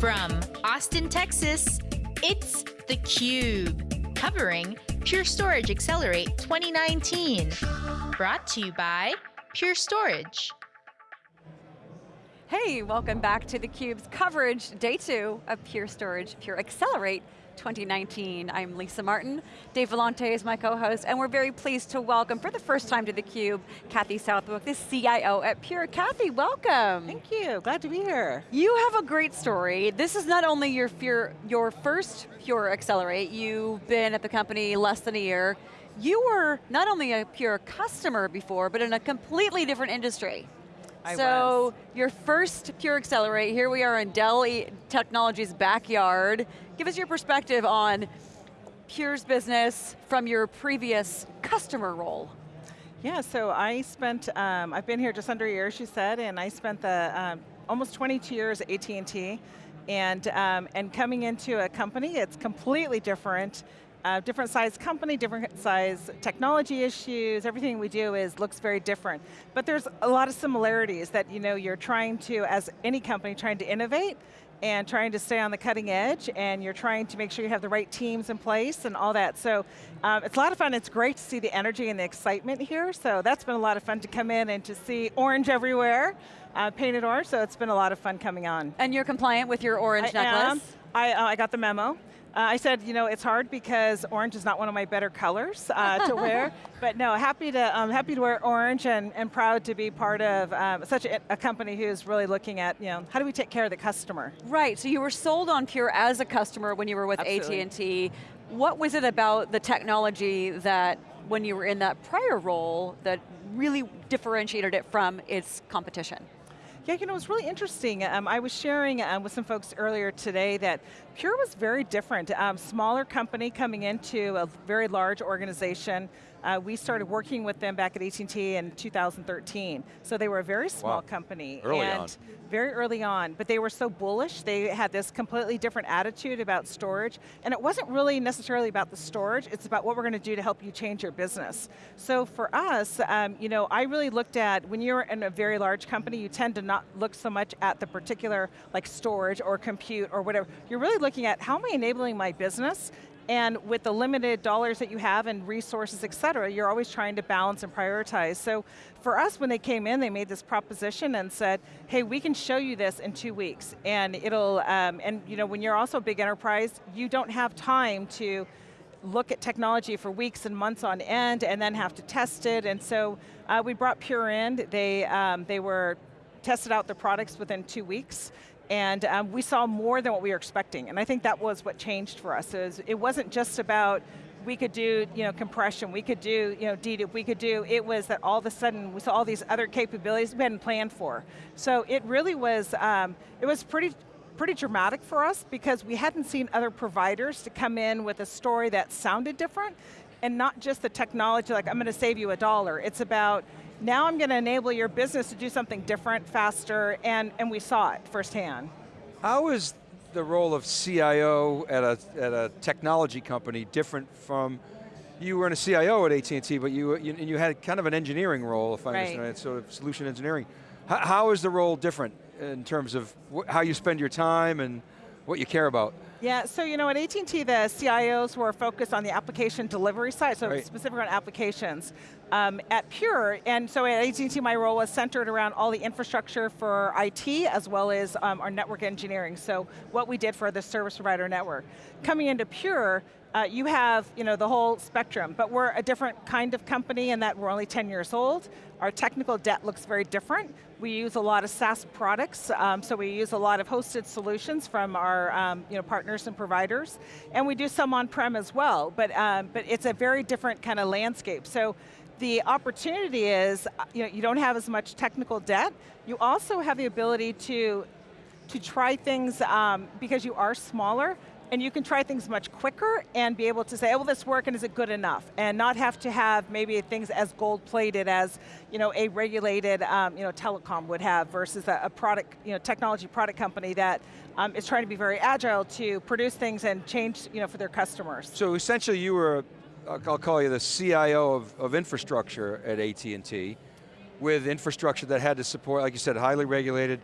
From Austin, Texas, it's theCUBE, covering Pure Storage Accelerate 2019. Brought to you by Pure Storage. Hey, welcome back to theCUBE's coverage, day two of Pure Storage, Pure Accelerate 2019. I'm Lisa Martin, Dave Vellante is my co-host, and we're very pleased to welcome, for the first time to theCUBE, Kathy Southwick, the CIO at Pure. Kathy, welcome. Thank you, glad to be here. You have a great story. This is not only your, Pure, your first Pure Accelerate, you've been at the company less than a year, you were not only a Pure customer before, but in a completely different industry. I so, was. your first Pure Accelerate, here we are in Dell Technologies' backyard. Give us your perspective on Pure's business from your previous customer role. Yeah, so I spent, um, I've been here just under a year, she said, and I spent the um, almost 22 years at AT&T, and, um, and coming into a company, it's completely different, uh, different size company, different size technology issues, everything we do is looks very different. But there's a lot of similarities that you know, you're trying to, as any company, trying to innovate, and trying to stay on the cutting edge, and you're trying to make sure you have the right teams in place and all that. So um, it's a lot of fun, it's great to see the energy and the excitement here, so that's been a lot of fun to come in and to see orange everywhere, uh, painted orange, so it's been a lot of fun coming on. And you're compliant with your orange I necklace? Am. I, uh, I got the memo. Uh, I said, you know, it's hard because orange is not one of my better colors uh, to wear, but no, happy to, um, happy to wear orange and, and proud to be part of um, such a, a, company who's really looking at, you know, how do we take care of the customer? Right, so you were sold on Pure as a customer when you were with AT&T. What was it about the technology that when you were in that prior role that really differentiated it from its competition? Yeah, you know, it was really interesting. Um, I was sharing um, with some folks earlier today that Pure was very different. Um, smaller company coming into a very large organization. Uh, we started working with them back at AT&T in 2013. So they were a very small wow. company. Early and on. Very early on, but they were so bullish. They had this completely different attitude about storage, and it wasn't really necessarily about the storage, it's about what we're going to do to help you change your business. So for us, um, you know, I really looked at, when you're in a very large company, you tend to not look so much at the particular like storage or compute or whatever. You're really looking at how am I enabling my business and with the limited dollars that you have and resources, et cetera, you're always trying to balance and prioritize. So for us, when they came in, they made this proposition and said, hey, we can show you this in two weeks. And it'll, um, and you know, when you're also a big enterprise, you don't have time to look at technology for weeks and months on end and then have to test it. And so uh, we brought Pure in, they, um, they were tested out the products within two weeks and um, we saw more than what we were expecting. And I think that was what changed for us. is it wasn't just about we could do you know, compression, we could do you know, dedupe, we could do, it was that all of a sudden we saw all these other capabilities we hadn't planned for. So it really was, um, it was pretty, pretty dramatic for us because we hadn't seen other providers to come in with a story that sounded different and not just the technology, like I'm going to save you a dollar. It's about, now I'm going to enable your business to do something different, faster, and, and we saw it firsthand. How is the role of CIO at a, at a technology company different from, you were in a CIO at AT&T, but you, you, you had kind of an engineering role, if I right. understand it, sort of solution engineering. How, how is the role different in terms of how you spend your time and what you care about? Yeah, so you know, at AT&T, the CIOs were focused on the application delivery side, so right. specific on applications. Um, at Pure, and so at AT&T, my role was centered around all the infrastructure for IT, as well as um, our network engineering, so what we did for the service provider network. Coming into Pure, uh, you have you know, the whole spectrum, but we're a different kind of company in that we're only 10 years old. Our technical debt looks very different. We use a lot of SaaS products, um, so we use a lot of hosted solutions from our um, you know, partners and providers, and we do some on-prem as well, but, um, but it's a very different kind of landscape. So the opportunity is, uh, you know, you don't have as much technical debt, you also have the ability to, to try things um, because you are smaller, and you can try things much quicker and be able to say, oh, will this work and is it good enough? And not have to have maybe things as gold plated as you know, a regulated um, you know, telecom would have versus a, a, product, you know, technology product company that um, is trying to be very agile to produce things and change you know, for their customers. So essentially you were, I'll call you the CIO of, of infrastructure at AT&T with infrastructure that had to support, like you said, highly regulated,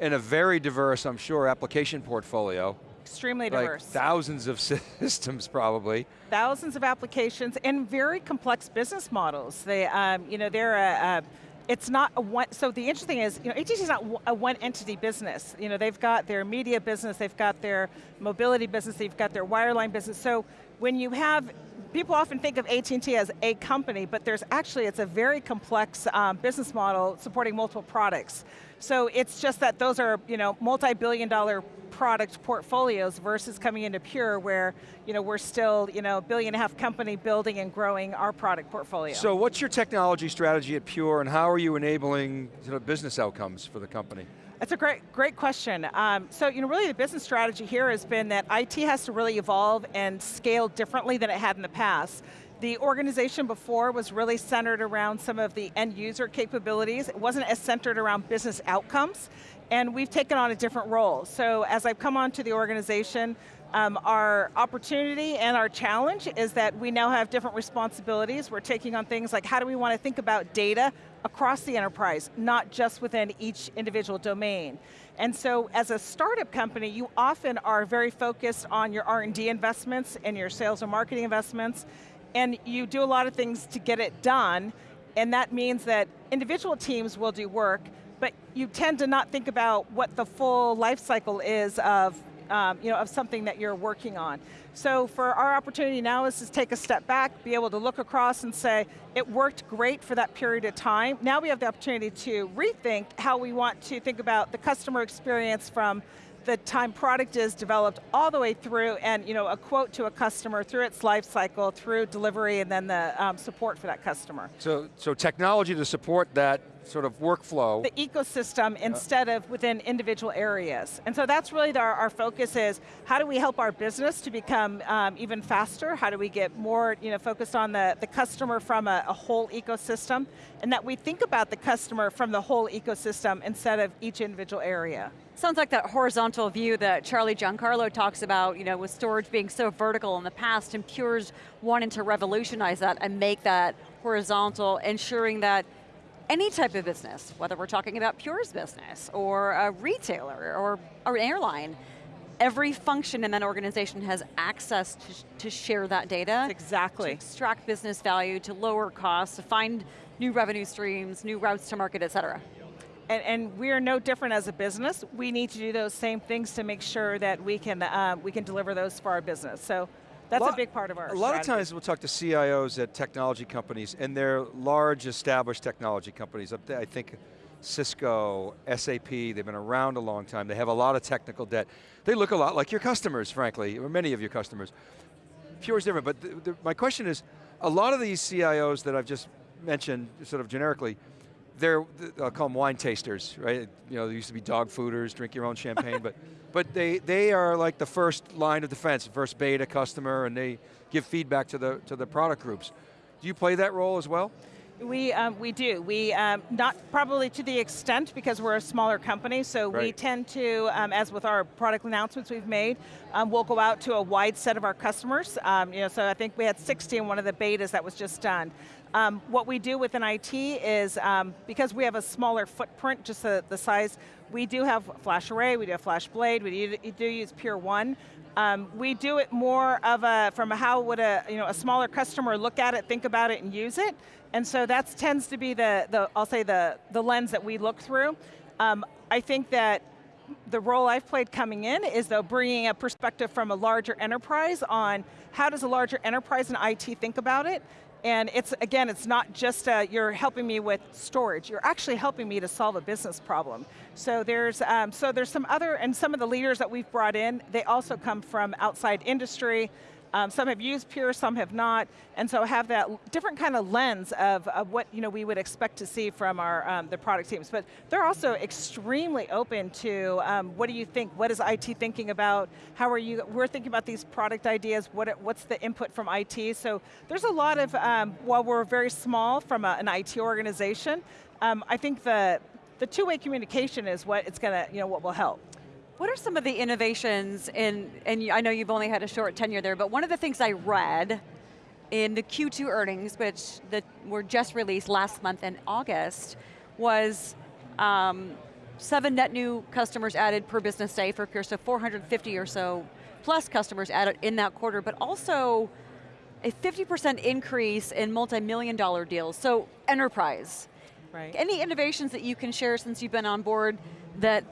and a very diverse, I'm sure, application portfolio. Extremely like diverse. thousands of systems probably. Thousands of applications and very complex business models. They, um, you know, they're a, a it's not a one, so the interesting is, you know, AT&T is not a one entity business. You know, they've got their media business, they've got their mobility business, they've got their wireline business. So when you have, people often think of AT&T as a company, but there's actually, it's a very complex um, business model supporting multiple products. So it's just that those are, you know, multi-billion dollar product portfolios versus coming into Pure where you know, we're still you know, billion and a half company building and growing our product portfolio. So what's your technology strategy at Pure and how are you enabling you know, business outcomes for the company? That's a great, great question. Um, so, you know, really the business strategy here has been that IT has to really evolve and scale differently than it had in the past. The organization before was really centered around some of the end user capabilities. It wasn't as centered around business outcomes and we've taken on a different role. So as I've come onto the organization, um, our opportunity and our challenge is that we now have different responsibilities. We're taking on things like how do we want to think about data across the enterprise, not just within each individual domain. And so as a startup company, you often are very focused on your R&D investments and your sales and marketing investments, and you do a lot of things to get it done, and that means that individual teams will do work, but you tend to not think about what the full life cycle is of, um, you know, of something that you're working on. So for our opportunity now is to take a step back, be able to look across and say, it worked great for that period of time. Now we have the opportunity to rethink how we want to think about the customer experience from the time product is developed all the way through and you know, a quote to a customer through its life cycle, through delivery and then the um, support for that customer. So, so technology to support that sort of workflow. The ecosystem instead of within individual areas. And so that's really our, our focus is, how do we help our business to become um, even faster? How do we get more you know, focused on the, the customer from a, a whole ecosystem? And that we think about the customer from the whole ecosystem instead of each individual area. Sounds like that horizontal view that Charlie Giancarlo talks about, you know, with storage being so vertical in the past and Pure's wanting to revolutionize that and make that horizontal, ensuring that any type of business, whether we're talking about Pure's business or a retailer or, or an airline, every function in that organization has access to, to share that data. Exactly. To extract business value, to lower costs, to find new revenue streams, new routes to market, et cetera. And, and, we are no different as a business. We need to do those same things to make sure that we can, um, we can deliver those for our business. So that's a, lot, a big part of our A lot of times we'll talk to CIOs at technology companies and they're large established technology companies. I think Cisco, SAP, they've been around a long time. They have a lot of technical debt. They look a lot like your customers, frankly, or many of your customers. Pure is different, but the, the, my question is, a lot of these CIOs that I've just mentioned, sort of generically, they're, I'll call them wine tasters, right? You know, they used to be dog fooders, drink your own champagne, but but they, they are like the first line of defense, first beta customer, and they give feedback to the, to the product groups. Do you play that role as well? We, um, we do. We, um, not probably to the extent because we're a smaller company, so right. we tend to, um, as with our product announcements we've made, um, we'll go out to a wide set of our customers. Um, you know, so I think we had 60 in one of the betas that was just done. Um, what we do within IT is, um, because we have a smaller footprint, just the, the, size, we do have FlashArray, we do have FlashBlade, we do, do use Pure1. Um, we do it more of a, from a how would a, you know, a smaller customer look at it, think about it, and use it. And so that tends to be the, the I'll say the, the lens that we look through. Um, I think that the role I've played coming in is though bringing a perspective from a larger enterprise on how does a larger enterprise and IT think about it, and it's, again, it's not just uh, you're helping me with storage, you're actually helping me to solve a business problem. So there's, um, so there's some other, and some of the leaders that we've brought in, they also come from outside industry, um, some have used Pure, some have not, and so have that different kind of lens of, of what you know, we would expect to see from our um, the product teams. But they're also extremely open to um, what do you think, what is IT thinking about, how are you, we're thinking about these product ideas, what, what's the input from IT, so there's a lot of, um, while we're very small from a, an IT organization, um, I think the, the two-way communication is what it's going to, you know, what will help. What are some of the innovations in, and I know you've only had a short tenure there, but one of the things I read in the Q2 earnings, which that were just released last month in August, was um, seven net new customers added per business day for Pure, so 450 or so plus customers added in that quarter, but also a 50% increase in multi-million dollar deals, so enterprise. Right. Any innovations that you can share since you've been on board that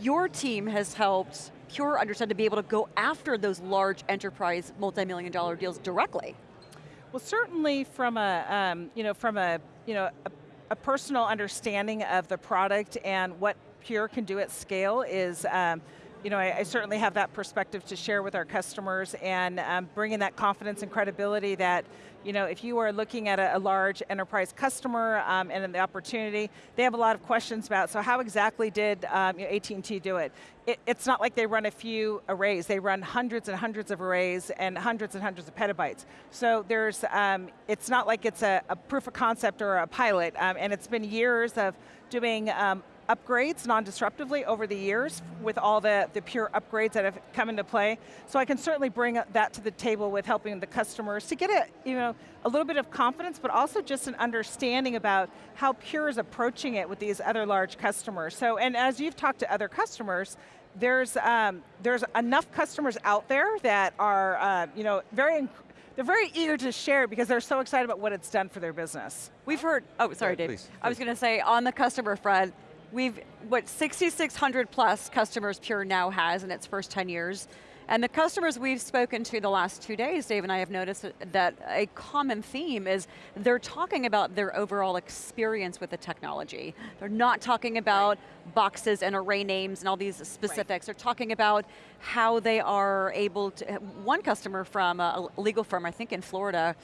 your team has helped Pure understand to be able to go after those large enterprise multi-million dollar deals directly? Well, certainly from a, um, you know, from a, you know, a, a, personal understanding of the product and what Pure can do at scale is, um, you know, I, I, certainly have that perspective to share with our customers and um, bringing that confidence and credibility that, you know, if you are looking at a, a large enterprise customer um, and the opportunity, they have a lot of questions about, so how exactly did um, you know, AT&T do it? it? It's not like they run a few arrays, they run hundreds and hundreds of arrays and hundreds and hundreds of petabytes. So there's, um, it's not like it's a, a, proof of concept or a pilot, um, and it's been years of doing um, upgrades non-disruptively over the years with all the, the pure upgrades that have come into play. So I can certainly bring that to the table with helping the customers to get a, you know, a little bit of confidence, but also just an understanding about how Pure is approaching it with these other large customers. So, and as you've talked to other customers, there's, um, there's enough customers out there that are uh, you know, very they're very eager to share because they're so excited about what it's done for their business. We've heard, oh sorry yeah, Dave. Please, please. I was going to say, on the customer front, We've, what, 6,600 plus customers Pure now has in its first 10 years. And the customers we've spoken to the last two days, Dave and I have noticed that a common theme is they're talking about their overall experience with the technology. They're not talking about right. boxes and array names and all these specifics. Right. They're talking about how they are able to, one customer from a legal firm, I think in Florida,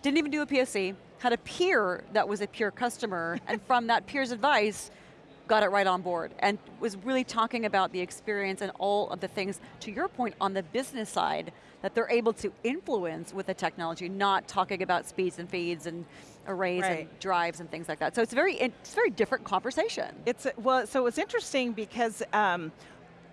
didn't even do a POC, had a peer that was a Pure customer, and from that peer's advice, got it right on board and was really talking about the experience and all of the things, to your point, on the business side, that they're able to influence with the technology, not talking about speeds and feeds and arrays right. and drives and things like that. So it's very, it's a very different conversation. It's, well, so it's interesting because um,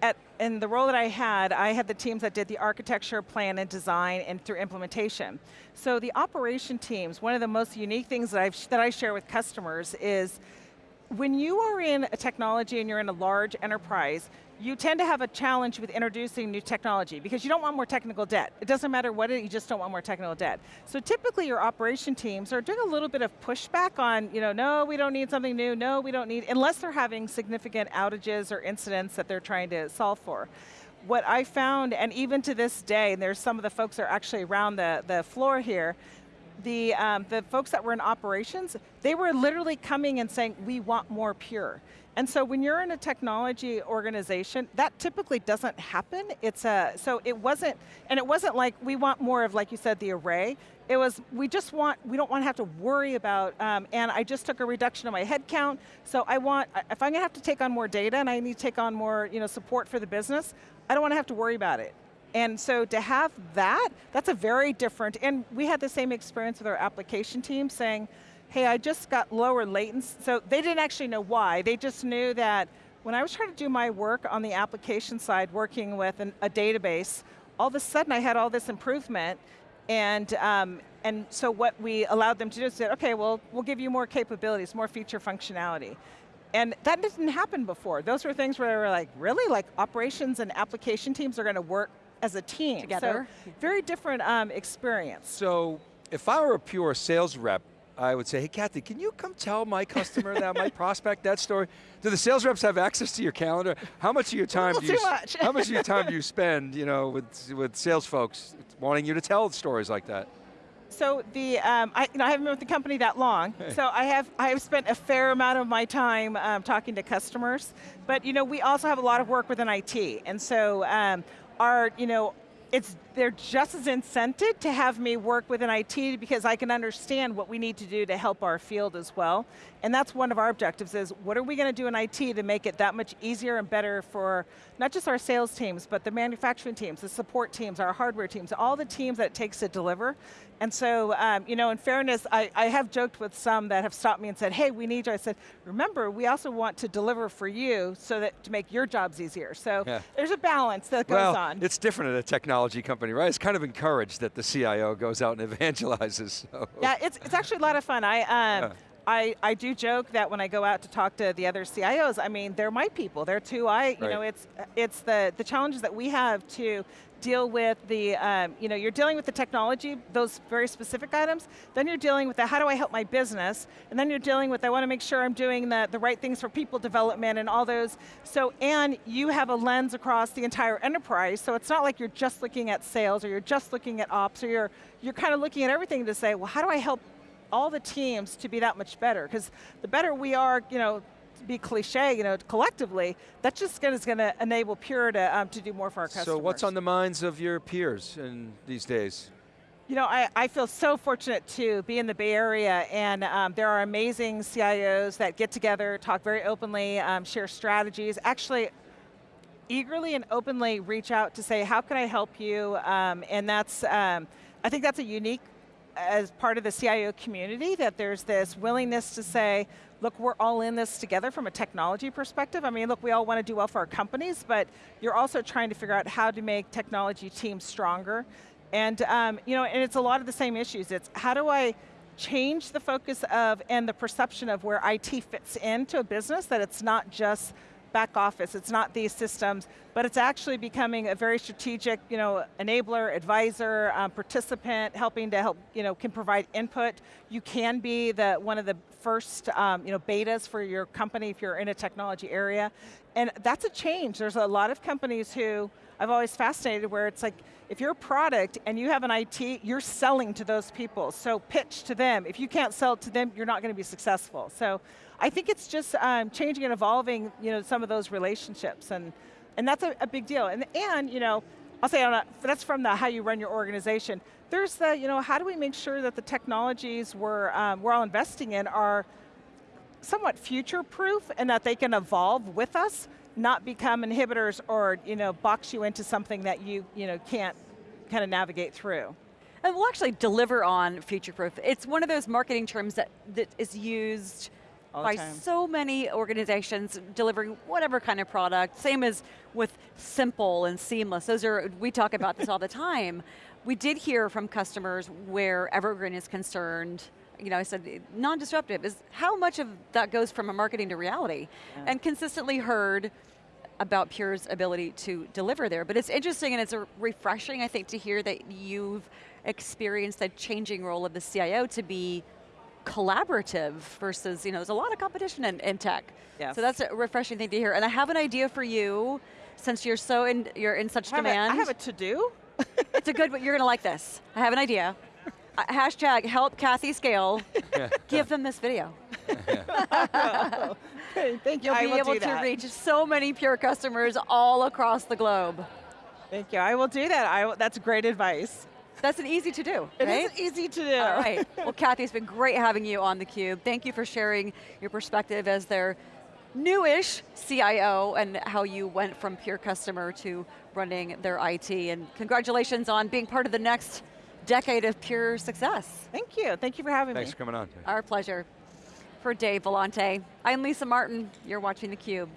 at, in the role that I had, I had the teams that did the architecture, plan, and design, and through implementation. So the operation teams, one of the most unique things that, I've, that I share with customers is when you are in a technology and you're in a large enterprise, you tend to have a challenge with introducing new technology because you don't want more technical debt. It doesn't matter what it you just don't want more technical debt. So typically your operation teams are doing a little bit of pushback on, you know, no, we don't need something new, no, we don't need, unless they're having significant outages or incidents that they're trying to solve for. What I found, and even to this day, and there's some of the folks are actually around the, the floor here, the, um, the folks that were in operations, they were literally coming and saying, we want more pure. And so when you're in a technology organization, that typically doesn't happen. It's a, so it wasn't, and it wasn't like, we want more of, like you said, the array. It was, we just want, we don't want to have to worry about, um, and I just took a reduction in my headcount, so I want, if I'm going to have to take on more data and I need to take on more you know, support for the business, I don't want to have to worry about it. And so to have that, that's a very different, and we had the same experience with our application team saying, hey, I just got lower latency. So they didn't actually know why, they just knew that when I was trying to do my work on the application side, working with an, a database, all of a sudden I had all this improvement, and, um, and so what we allowed them to do is say, okay, well, we'll give you more capabilities, more feature functionality. And that didn't happen before. Those were things where they were like, really? Like operations and application teams are going to work as a team. Together. So very different um, experience. So if I were a pure sales rep, I would say, hey Kathy, can you come tell my customer that, my prospect, that story? Do the sales reps have access to your calendar? How much of your time do you, much. how much of your time do you spend, you know, with, with sales folks wanting you to tell stories like that? So the, um, I, you know, I haven't been with the company that long, hey. so I have, I have spent a fair amount of my time um, talking to customers, but you know, we also have a lot of work within IT, and so um, are, you know, it's, they're just as incented to have me work with an IT because I can understand what we need to do to help our field as well. And that's one of our objectives is, what are we going to do in IT to make it that much easier and better for not just our sales teams, but the manufacturing teams, the support teams, our hardware teams, all the teams that it takes to deliver. And so, um, you know, in fairness, I, I have joked with some that have stopped me and said, hey, we need you. I said, remember, we also want to deliver for you so that to make your jobs easier. So yeah. there's a balance that goes well, on. it's different at a technology company, right? It's kind of encouraged that the CIO goes out and evangelizes. So. Yeah, it's, it's actually a lot of fun. I, um, yeah. I, I do joke that when I go out to talk to the other CIOs, I mean, they're my people. They're too. I, you Right. know, it's it's the the challenges that we have to deal with the, um, you know, you're dealing with the technology, those very specific items. Then you're dealing with the how do I help my business, and then you're dealing with I want to make sure I'm doing the the right things for people development and all those. So and you have a lens across the entire enterprise. So it's not like you're just looking at sales or you're just looking at ops or you're you're kind of looking at everything to say, well, how do I help all the teams to be that much better. Because the better we are, you know, to be cliche, you know, collectively, that's just gonna, is going to enable Pure to, um, to do more for our customers. So what's on the minds of your peers in these days? You know, I, I feel so fortunate to be in the Bay Area and um, there are amazing CIOs that get together, talk very openly, um, share strategies, actually eagerly and openly reach out to say, how can I help you? Um, and that's, um, I think that's a unique as part of the CIO community that there's this willingness to say, look, we're all in this together from a technology perspective. I mean, look, we all want to do well for our companies, but you're also trying to figure out how to make technology teams stronger. And, um, you know, and it's a lot of the same issues. It's how do I change the focus of and the perception of where IT fits into a business, that it's not just back office, it's not these systems, but it's actually becoming a very strategic, you know, enabler, advisor, um, participant, helping to help, you know, can provide input. You can be the one of the first, um, you know, betas for your company if you're in a technology area. And that's a change. There's a lot of companies who, I've always fascinated where it's like, if you're a product and you have an IT, you're selling to those people. So pitch to them. If you can't sell to them, you're not going to be successful. So I think it's just um, changing and evolving, you know, some of those relationships, and and that's a, a big deal. And and you know, I'll say a, that's from the how you run your organization. There's the you know how do we make sure that the technologies we're um, we're all investing in are somewhat future-proof and that they can evolve with us, not become inhibitors or you know box you into something that you you know can't kind of navigate through. And we'll actually deliver on future-proof. It's one of those marketing terms that, that is used by time. so many organizations delivering whatever kind of product, same as with simple and seamless. Those are, we talk about this all the time. We did hear from customers where Evergreen is concerned, you know, I said non-disruptive, is how much of that goes from a marketing to reality? Yeah. And consistently heard about Pure's ability to deliver there. But it's interesting and it's refreshing, I think, to hear that you've experienced the changing role of the CIO to be collaborative versus, you know, there's a lot of competition in, in tech. Yes. So that's a refreshing thing to hear. And I have an idea for you, since you're so in, you're in such I demand. I have a to-do. it's a good, one, you're going to like this. I have an idea. Uh, hashtag help Kathy scale. Give them this video. Hey, Thank you. You'll I be will able do to that. reach so many Pure customers all across the globe. Thank you. I will do that. I will, that's great advice. That's an easy to do, It right? not easy to do. All right. Well, Kathy, it's been great having you on theCUBE. Thank you for sharing your perspective as their newish CIO and how you went from pure customer to running their IT. And congratulations on being part of the next decade of pure success. Thank you. Thank you for having Thanks me. Thanks for coming on. Our pleasure. For Dave Vellante, I'm Lisa Martin. You're watching theCUBE.